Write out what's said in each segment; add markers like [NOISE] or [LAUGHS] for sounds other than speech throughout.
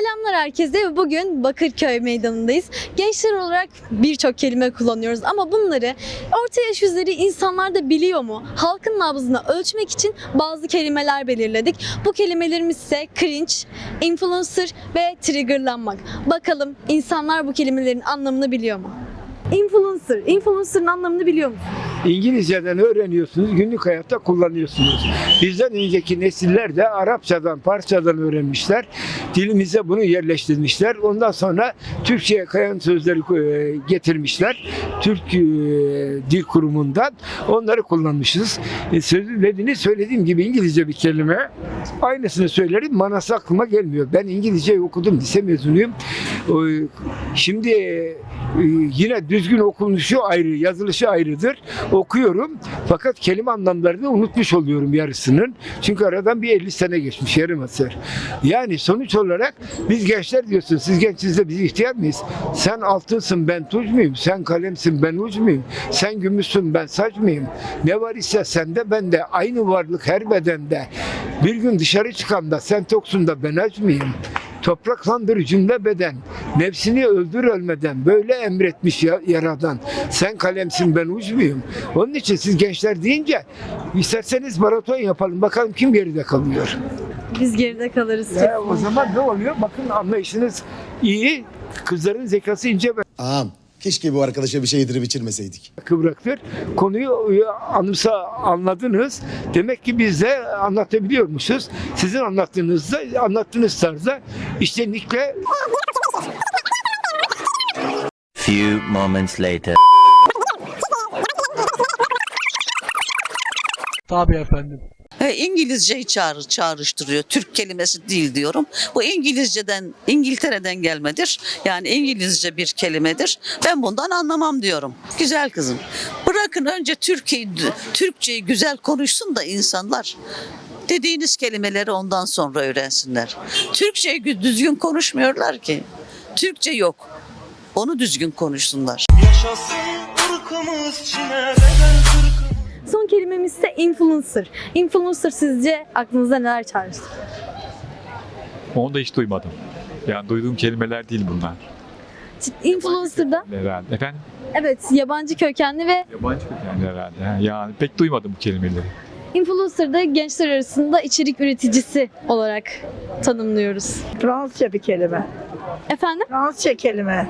Selamlar herkese. Bugün Bakırköy Meydanı'ndayız. Gençler olarak birçok kelime kullanıyoruz ama bunları orta yaş üzeri insanlar da biliyor mu? Halkın nabzını ölçmek için bazı kelimeler belirledik. Bu kelimelerimiz ise cringe, influencer ve triggerlanmak. Bakalım insanlar bu kelimelerin anlamını biliyor mu? Influencer, influencer'ın anlamını biliyor musun? İngilizceden öğreniyorsunuz, günlük hayatta kullanıyorsunuz. Bizden önceki nesiller de Arapçadan, Farsçadan öğrenmişler. Dilimize bunu yerleştirmişler. Ondan sonra Türkçe'ye kayan sözleri e, getirmişler. Türk e, Dil Kurumu'ndan onları kullanmışız. E, Sözü dediğini söylediğim gibi İngilizce bir kelime. Aynısını söylerim, manası aklıma gelmiyor. Ben İngilizce okudum, lise mezunuyum. Şimdi e, yine düzgün okunuşu ayrı, yazılışı ayrıdır. Okuyorum fakat kelime anlamlarını unutmuş oluyorum yarısının. Çünkü aradan bir 50 sene geçmiş yarım asır. Yani sonuç olarak biz gençler diyorsun. Siz gençsiniz de biz ihtiyar mıyız? Sen altınsın ben tuz muyum? Sen kalemsin ben uç muyum? Sen gümüşsün ben saç mıyım? Ne var ise sende bende aynı varlık her bedende. Bir gün dışarı çıkanda sen toksun da ben aç mıyım? Topraklandır cümle beden. Nefsini öldür ölmeden. Böyle emretmiş ya- yaradan. Sen kalemsin ben uç muyum? Onun için siz gençler deyince isterseniz maraton yapalım. Bakalım kim geride kalıyor. Biz geride kalırız. Ya, o zaman ne oluyor? Bakın anlayışınız iyi. Kızların zekası ince Ağam keşke bu arkadaşa bir şey yedirip içirmeseydik. kıvraktır. Konuyu e, anımsa anladınız. Demek ki biz de anlatabiliyormuşuz. Sizin anlattığınızda, anlattığınız tarzda içtenlikle Few moments later. Tabii efendim. İngilizceyi çağrı, çağrıştırıyor. Türk kelimesi değil diyorum. Bu İngilizceden, İngiltere'den gelmedir. Yani İngilizce bir kelimedir. Ben bundan anlamam diyorum. Güzel kızım. Bırakın önce Türkiye'yi, Türkçeyi güzel konuşsun da insanlar. Dediğiniz kelimeleri ondan sonra öğrensinler. Türkçeyi gü- düzgün konuşmuyorlar ki. Türkçe yok. Onu düzgün konuşsunlar. Yaşasın ırkımız Çin'e kırkımız Son kelimemiz ise influencer. Influencer sizce aklınıza neler çağrıştı? Onu da hiç duymadım. Yani duyduğum kelimeler değil bunlar. Influencer'da Herhalde. Efendim? evet yabancı kökenli ve Yabancı kökenli herhalde. ha. Yani pek duymadım bu kelimeleri. influencer'da gençler arasında içerik üreticisi olarak tanımlıyoruz. Fransızca bir kelime. Efendim? Fransızca kelime.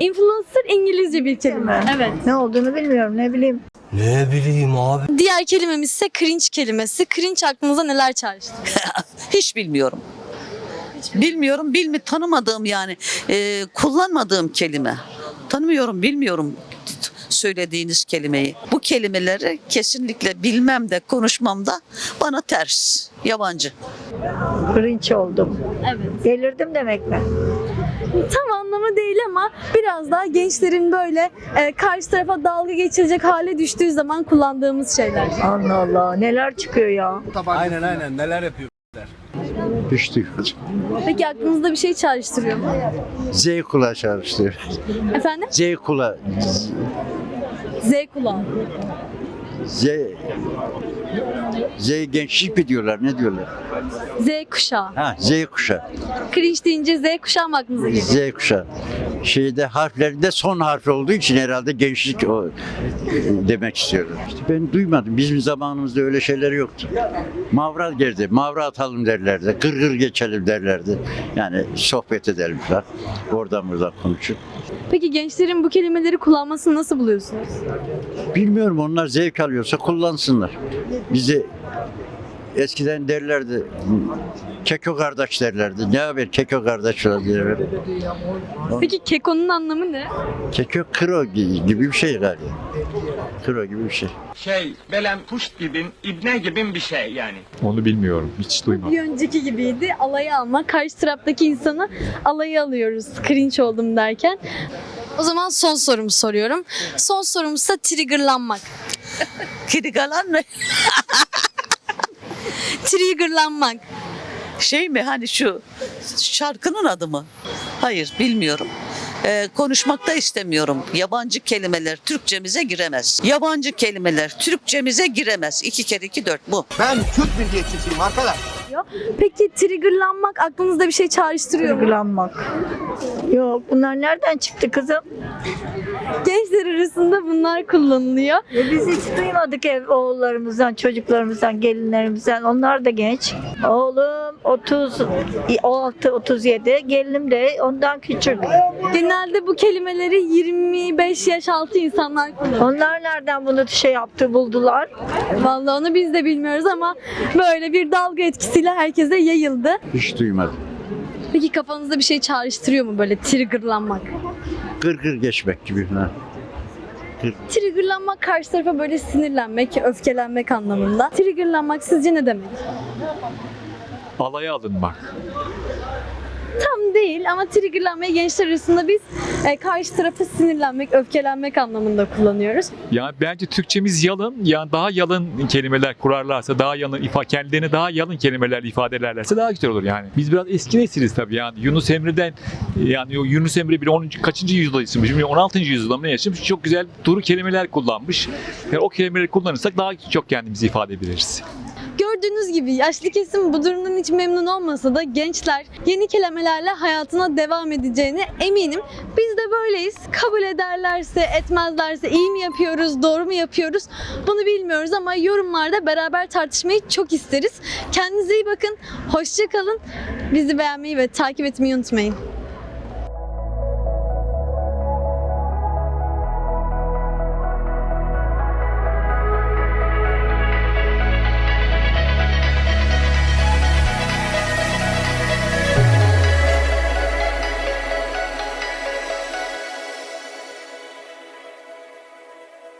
Influencer İngilizce bir kelime. Evet. Ne olduğunu bilmiyorum ne bileyim. Diğer kelimemiz ise cringe kelimesi. Cringe aklınıza neler çağrıştı? [LAUGHS] Hiç bilmiyorum. Bilmiyorum, bilmi tanımadığım yani e, kullanmadığım kelime. Tanımıyorum, bilmiyorum söylediğiniz kelimeyi. Bu kelimeleri kesinlikle bilmem de konuşmam da bana ters, yabancı. Cringe oldum. Evet. Delirdim demek mi? Tam anlamı değil ama biraz daha gençlerin böyle e, karşı tarafa dalga geçirecek hale düştüğü zaman kullandığımız şeyler. Allah Allah neler çıkıyor ya. Düştük. Peki aklınızda bir şey çağrıştırıyor mu? Z kulağı çalıştı. Efendim? Z kulağı. Z kulağı. Z Z gençlik mi diyorlar ne diyorlar? Z kuşağı. Ha Z kuşağı. Cringe deyince Z kuşağı mı aklınıza geliyor? Z kuşağı. Şeyde harflerinde son harf olduğu için herhalde gençlik o demek istiyorum. İşte ben duymadım. Bizim zamanımızda öyle şeyler yoktu. Mavra geldi. Mavra atalım derlerdi. Gır gır geçelim derlerdi. Yani sohbet edelim falan. Oradan buradan konuşup. Peki gençlerin bu kelimeleri kullanmasını nasıl buluyorsunuz? Bilmiyorum onlar zevk alıyorsa kullansınlar. Bizi eskiden derlerdi Keko kardeş derlerdi. Ne haber Keko kardeş derlerdi. Peki keko'nun anlamı ne? Keko kro gi- gibi bir şey galiba. Kro gibi bir şey. Şey, belem puşt gibin, ibne gibin bir şey yani. Onu bilmiyorum. Hiç duymadım. Bir önceki gibiydi. Alayı alma. Karşı taraftaki insanı alayı alıyoruz. Cringe oldum derken. O zaman son sorumu soruyorum. Son sorumuz ise triggerlanmak. [LAUGHS] Triggerlanmak. Şey mi hani şu şarkının adı mı? Hayır bilmiyorum. Ee, konuşmak da istemiyorum. Yabancı kelimeler Türkçemize giremez. Yabancı kelimeler Türkçemize giremez. İki kere iki dört bu. Ben Türk milliyetçisiyim arkadaş. kullanılıyor. Peki triggerlanmak aklınızda bir şey çağrıştırıyor mu? Duygulanmak. Yok bunlar nereden çıktı kızım? Gençler arasında bunlar kullanılıyor. E biz hiç duymadık ev oğullarımızdan, çocuklarımızdan, gelinlerimizden. Onlar da genç. Oğlum 36, 37. Gelinim de ondan küçük. Genelde bu kelimeleri 25 yaş altı insanlar kullanıyor. Onlar nereden bunu şey yaptı, buldular? Vallahi onu biz de bilmiyoruz ama böyle bir dalga etkisiyle herkese yayıldı. Hiç duymadım. Peki kafanızda bir şey çağrıştırıyor mu böyle triggerlanmak? Gırgır geçmek gibi. Ha. Triggerlanmak karşı tarafa böyle sinirlenmek, öfkelenmek anlamında. Triggerlanmak sizce ne demek? Alaya alınmak. Tam değil ama triggerlanmayı gençler arasında biz e, karşı tarafa sinirlenmek, öfkelenmek anlamında kullanıyoruz. Yani bence Türkçemiz yalın. Yani daha yalın kelimeler kurarlarsa, daha yalın ifa kendilerini daha yalın kelimeler ifade ederlerse daha güzel olur yani. Biz biraz eski nesiliz tabii yani. Yunus Emre'den yani Yunus Emre bir 10. kaçıncı yüzyılda yaşamış, bilmiyorum 16. yüzyılda mı yaşamış? Çok güzel duru kelimeler kullanmış. Yani o kelimeleri kullanırsak daha çok kendimizi ifade edebiliriz. Gördüğünüz gibi yaşlı kesim bu durumdan hiç memnun olmasa da gençler yeni kelimelerle hayatına devam edeceğine eminim. Biz de böyleyiz. Kabul ederlerse, etmezlerse iyi mi yapıyoruz, doğru mu yapıyoruz bunu bilmiyoruz ama yorumlarda beraber tartışmayı çok isteriz. Kendinize iyi bakın, hoşça kalın. Bizi beğenmeyi ve takip etmeyi unutmayın.